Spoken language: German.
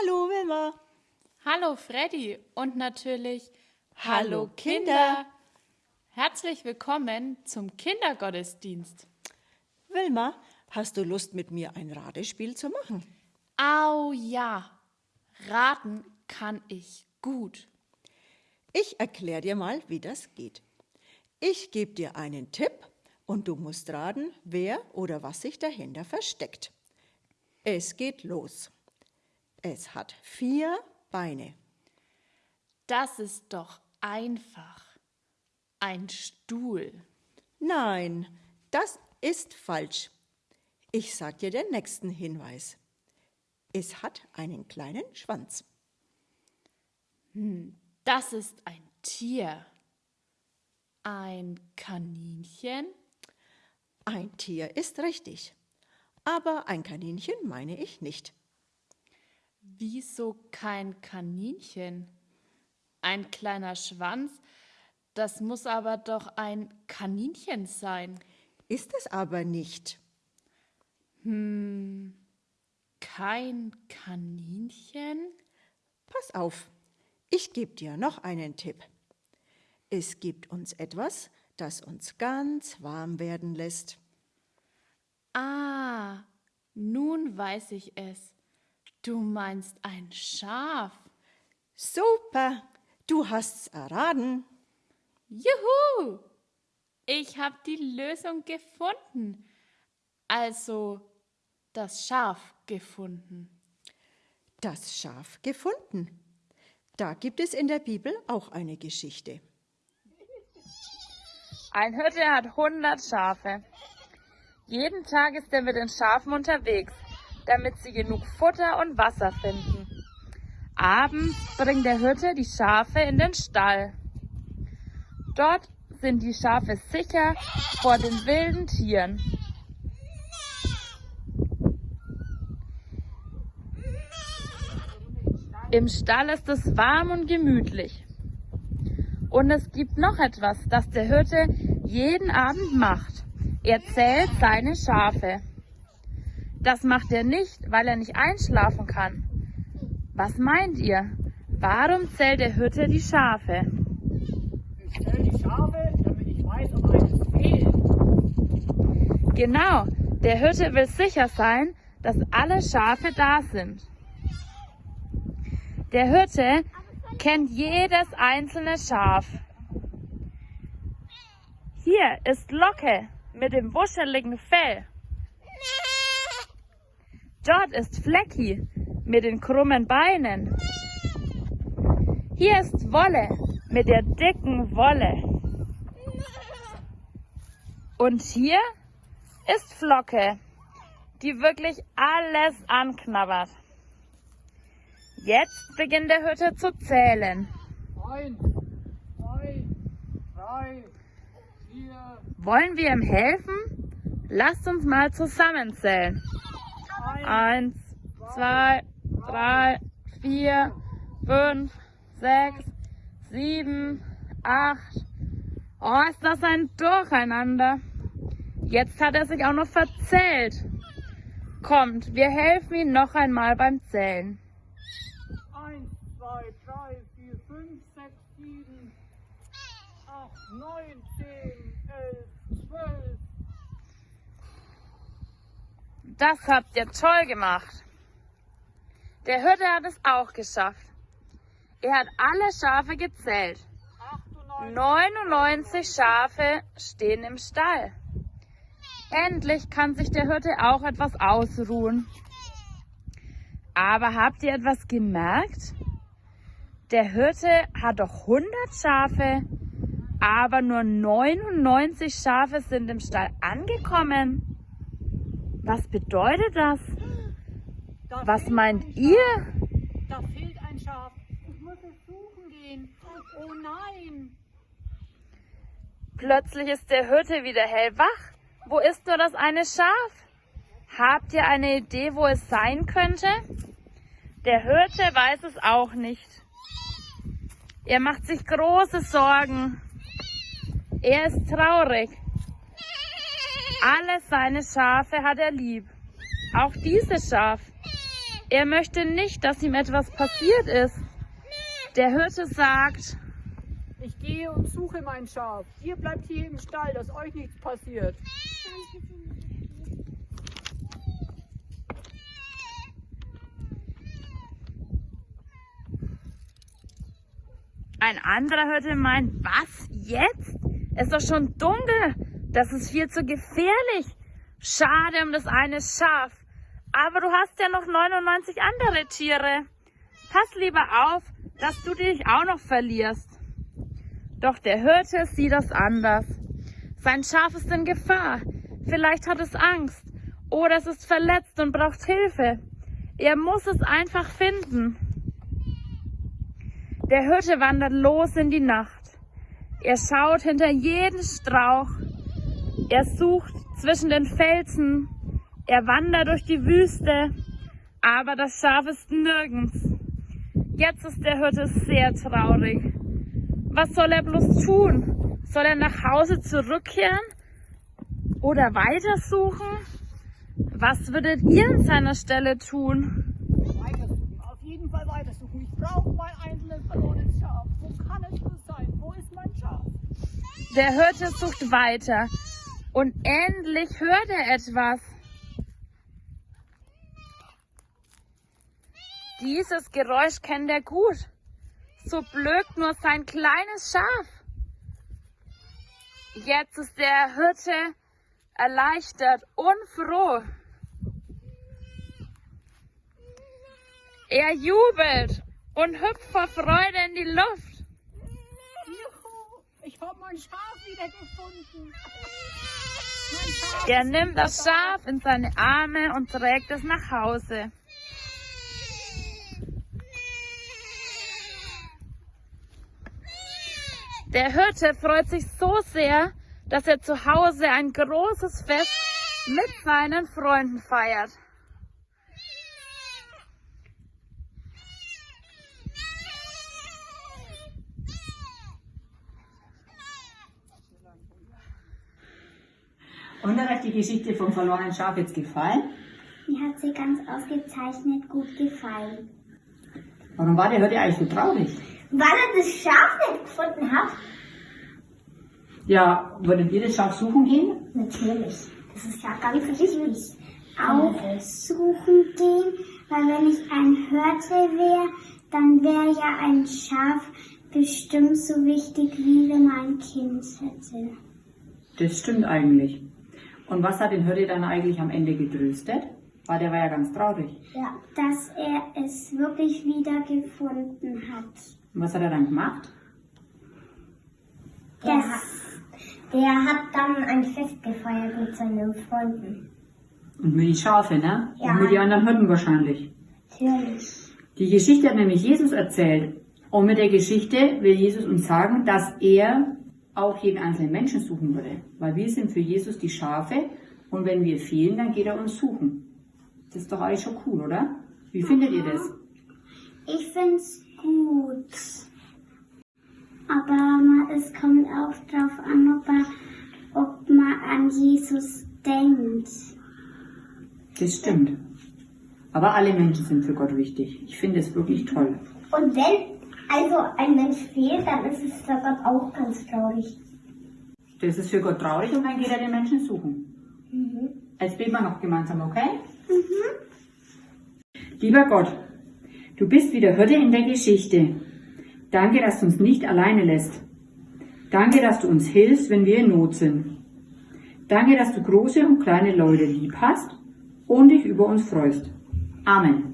Hallo Wilma. Hallo Freddy und natürlich Hallo Kinder. Herzlich willkommen zum Kindergottesdienst. Wilma, hast du Lust mit mir ein Ratespiel zu machen? Au ja, raten kann ich gut. Ich erkläre dir mal, wie das geht. Ich gebe dir einen Tipp und du musst raten, wer oder was sich dahinter versteckt. Es geht los. Es hat vier Beine. Das ist doch einfach. Ein Stuhl. Nein, das ist falsch. Ich sag dir den nächsten Hinweis. Es hat einen kleinen Schwanz. Hm, das ist ein Tier. Ein Kaninchen? Ein Tier ist richtig. Aber ein Kaninchen meine ich nicht. Wieso kein Kaninchen? Ein kleiner Schwanz? Das muss aber doch ein Kaninchen sein. Ist es aber nicht. Hm, kein Kaninchen? Pass auf, ich gebe dir noch einen Tipp. Es gibt uns etwas, das uns ganz warm werden lässt. Ah, nun weiß ich es. Du meinst ein Schaf. Super, du hast's erraten. Juhu! Ich habe die Lösung gefunden. Also das Schaf gefunden. Das Schaf gefunden. Da gibt es in der Bibel auch eine Geschichte. Ein Hirte hat 100 Schafe. Jeden Tag ist er mit den Schafen unterwegs, damit sie genug Futter und Wasser finden. Abends bringt der Hirte die Schafe in den Stall. Dort sind die Schafe sicher vor den wilden Tieren. Im Stall ist es warm und gemütlich. Und es gibt noch etwas, das der Hirte jeden Abend macht. Er zählt seine Schafe. Das macht er nicht, weil er nicht einschlafen kann. Was meint ihr? Warum zählt der Hirte die Schafe? Ich zähle die Schafe, damit ich weiß, ob eines fehlt. Genau, der Hirte will sicher sein, dass alle Schafe da sind. Der Hirte kennt jedes einzelne Schaf. Hier ist Locke mit dem wuscheligen Fell. Dort ist Flecki mit den krummen Beinen. Hier ist Wolle mit der dicken Wolle. Und hier ist Flocke, die wirklich alles anknabbert. Jetzt beginnt der Hütte zu zählen. Eins, zwei, drei, vier, Wollen wir ihm helfen? Lasst uns mal zusammenzählen. Eins, zwei, drei, vier, fünf, sechs, sieben, acht. Oh, ist das ein Durcheinander. Jetzt hat er sich auch noch verzählt. Kommt, wir helfen ihm noch einmal beim Zählen. eins, zwei, drei, vier, fünf, sechs, sieben, acht, neun, zehn, elf, zwölf. Das habt ihr toll gemacht. Der Hirte hat es auch geschafft. Er hat alle Schafe gezählt. 99 Schafe stehen im Stall. Endlich kann sich der Hirte auch etwas ausruhen. Aber habt ihr etwas gemerkt? Der Hirte hat doch 100 Schafe, aber nur 99 Schafe sind im Stall angekommen. Was bedeutet das? Da Was meint ein ihr? Da fehlt ein Schaf. Ich muss es suchen gehen. Oh nein. Plötzlich ist der Hirte wieder hellwach. Wo ist nur das eine Schaf? Habt ihr eine Idee, wo es sein könnte? Der Hirte weiß es auch nicht. Er macht sich große Sorgen. Er ist traurig. Alle seine Schafe hat er lieb. Auch dieses Schaf. Er möchte nicht, dass ihm etwas passiert ist. Der Hirte sagt, Ich gehe und suche mein Schaf. Ihr bleibt hier im Stall, dass euch nichts passiert. ein anderer Hirte meint, was jetzt? Es ist doch schon dunkel. Das ist viel zu gefährlich. Schade um das eine Schaf. Aber du hast ja noch 99 andere Tiere. Pass lieber auf, dass du dich auch noch verlierst. Doch der Hirte sieht das anders. Sein Schaf ist in Gefahr. Vielleicht hat es Angst. Oder es ist verletzt und braucht Hilfe. Er muss es einfach finden. Der Hirte wandert los in die Nacht. Er schaut hinter jeden Strauch. Er sucht zwischen den Felsen. Er wandert durch die Wüste. Aber das Schaf ist nirgends. Jetzt ist der Hirte sehr traurig. Was soll er bloß tun? Soll er nach Hause zurückkehren? Oder weitersuchen? Was würdet ihr an seiner Stelle tun? Weitersuchen, auf jeden Fall weitersuchen. Ich brauche mein einzelnes verlorenes Schaf. Wo kann es nur sein? Wo ist mein Schaf? Der Hirte sucht weiter. Und endlich hört er etwas. Dieses Geräusch kennt er gut. So blökt nur sein kleines Schaf. Jetzt ist der Hirte erleichtert und froh. Er jubelt und hüpft vor Freude in die Luft. Ich habe mein Schaf wieder gefunden. Mein Schaf Er nimmt das da. Schaf in seine Arme und trägt es nach Hause. Der Hirte freut sich so sehr, dass er zu Hause ein großes Fest mit seinen Freunden feiert. Und hat euch die Geschichte vom verlorenen Schaf jetzt gefallen? Mir hat sie ganz ausgezeichnet gut gefallen. Warum war der heute eigentlich so traurig? Weil er das Schaf nicht gefunden hat? Ja, würdet ihr das Schaf suchen gehen? Natürlich. Das ist ja ganz wichtig. Auch suchen gehen, weil wenn ich ein Hirte wäre, dann wäre ja ein Schaf bestimmt so wichtig, wie wenn man ein Kind hätte. Das stimmt eigentlich. Und was hat den Hirte dann eigentlich am Ende getröstet? Weil der war ja ganz traurig. Ja. Dass er es wirklich wieder gefunden hat. Und was hat er dann gemacht? Der, der hat dann ein Fest gefeiert mit seinen Freunden. Und mit die Schafe, ne? Ja. Und mit die anderen Hirten wahrscheinlich. Natürlich. Die Geschichte hat nämlich Jesus erzählt. Und mit der Geschichte will Jesus uns sagen, dass er auch jeden einzelnen Menschen suchen würde. Weil wir sind für Jesus die Schafe und wenn wir fehlen, dann geht er uns suchen. Das ist doch eigentlich schon cool, oder? Wie findet ihr das? Ich find's gut. Aber es kommt auch drauf an, ob, er, ob man an Jesus denkt. Das stimmt. Aber alle Menschen sind für Gott wichtig. Ich finde es wirklich toll. Und wenn also ein Mensch fehlt, dann ist es für Gott auch ganz traurig. Das ist für Gott traurig und dann geht er den Menschen suchen. Jetzt beten wir noch gemeinsam, okay? Lieber Gott, du bist wie der Hirte in der Geschichte. Danke, dass du uns nicht alleine lässt. Danke, dass du uns hilfst, wenn wir in Not sind. Danke, dass du große und kleine Leute lieb hast und dich über uns freust. Amen.